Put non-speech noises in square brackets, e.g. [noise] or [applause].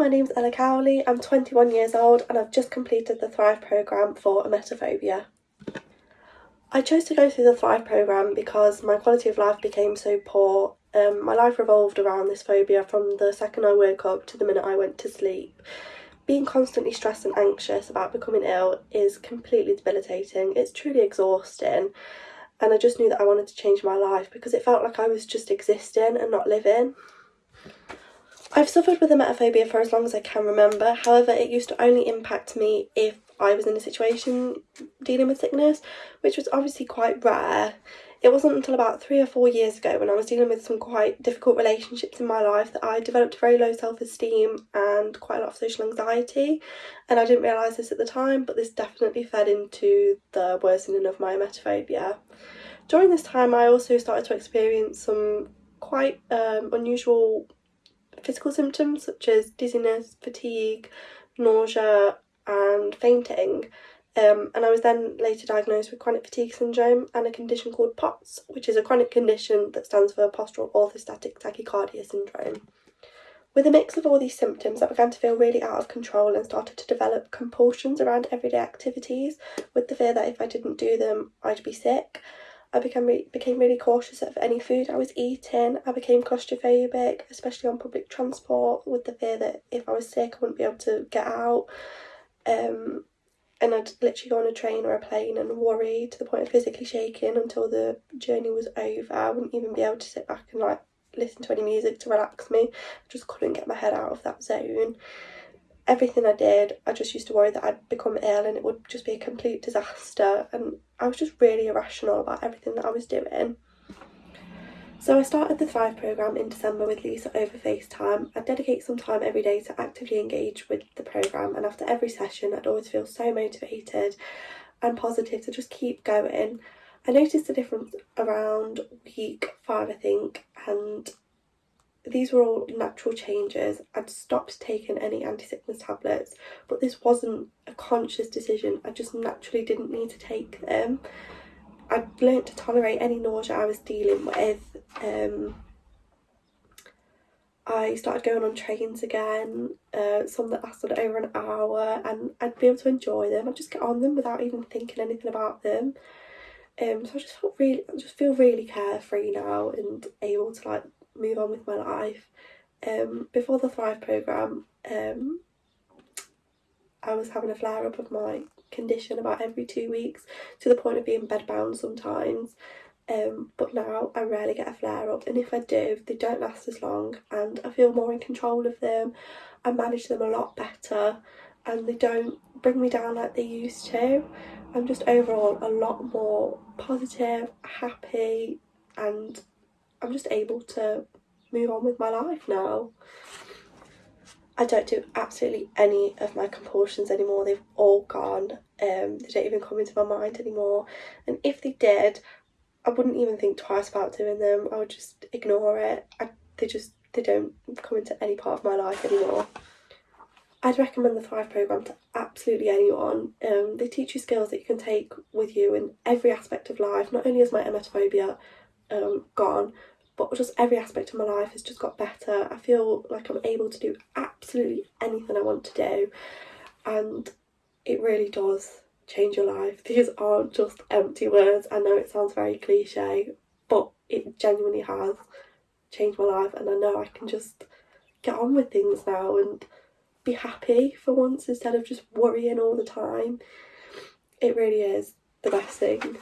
my name's Ella Cowley, I'm 21 years old and I've just completed the Thrive programme for emetophobia. I chose to go through the Thrive programme because my quality of life became so poor. Um, my life revolved around this phobia from the second I woke up to the minute I went to sleep. Being constantly stressed and anxious about becoming ill is completely debilitating. It's truly exhausting and I just knew that I wanted to change my life because it felt like I was just existing and not living. I've suffered with emetophobia for as long as I can remember, however it used to only impact me if I was in a situation dealing with sickness, which was obviously quite rare. It wasn't until about three or four years ago when I was dealing with some quite difficult relationships in my life that I developed very low self-esteem and quite a lot of social anxiety and I didn't realise this at the time but this definitely fed into the worsening of my emetophobia. During this time I also started to experience some quite um, unusual physical symptoms such as dizziness, fatigue, nausea and fainting. Um, and I was then later diagnosed with chronic fatigue syndrome and a condition called POTS, which is a chronic condition that stands for postural orthostatic tachycardia syndrome. With a mix of all these symptoms, I began to feel really out of control and started to develop compulsions around everyday activities with the fear that if I didn't do them, I'd be sick. I became re became really cautious of any food I was eating. I became claustrophobic, especially on public transport, with the fear that if I was sick, I wouldn't be able to get out. Um, and I'd literally go on a train or a plane and worry to the point of physically shaking until the journey was over. I wouldn't even be able to sit back and like listen to any music to relax me. I just couldn't get my head out of that zone everything I did, I just used to worry that I'd become ill and it would just be a complete disaster. And I was just really irrational about everything that I was doing. So I started the Thrive programme in December with Lisa over FaceTime. I'd dedicate some time every day to actively engage with the programme and after every session I'd always feel so motivated and positive to just keep going. I noticed a difference around week five I think and these were all natural changes. I'd stopped taking any anti-sickness tablets, but this wasn't a conscious decision. I just naturally didn't need to take them. I'd learnt to tolerate any nausea I was dealing with. Um, I started going on trains again, uh, some that lasted over an hour, and I'd be able to enjoy them. I'd just get on them without even thinking anything about them. Um, so I just felt really, I just feel really carefree now and able to like move on with my life. Um, before the Thrive programme, um, I was having a flare up of my condition about every two weeks to the point of being bedbound sometimes. Um, but now I rarely get a flare up and if I do they don't last as long and I feel more in control of them. I manage them a lot better and they don't bring me down like they used to. I'm just overall a lot more positive, happy and I'm just able to move on with my life now. I don't do absolutely any of my compulsions anymore. They've all gone. Um, they don't even come into my mind anymore. And if they did, I wouldn't even think twice about doing them. I would just ignore it. I, they just they don't come into any part of my life anymore. I'd recommend the Thrive programme to absolutely anyone. Um, they teach you skills that you can take with you in every aspect of life. Not only is my emetophobia um, gone, but just every aspect of my life has just got better. I feel like I'm able to do absolutely anything I want to do and it really does change your life. [laughs] These aren't just empty words. I know it sounds very cliche but it genuinely has changed my life and I know I can just get on with things now and be happy for once instead of just worrying all the time. It really is the best thing.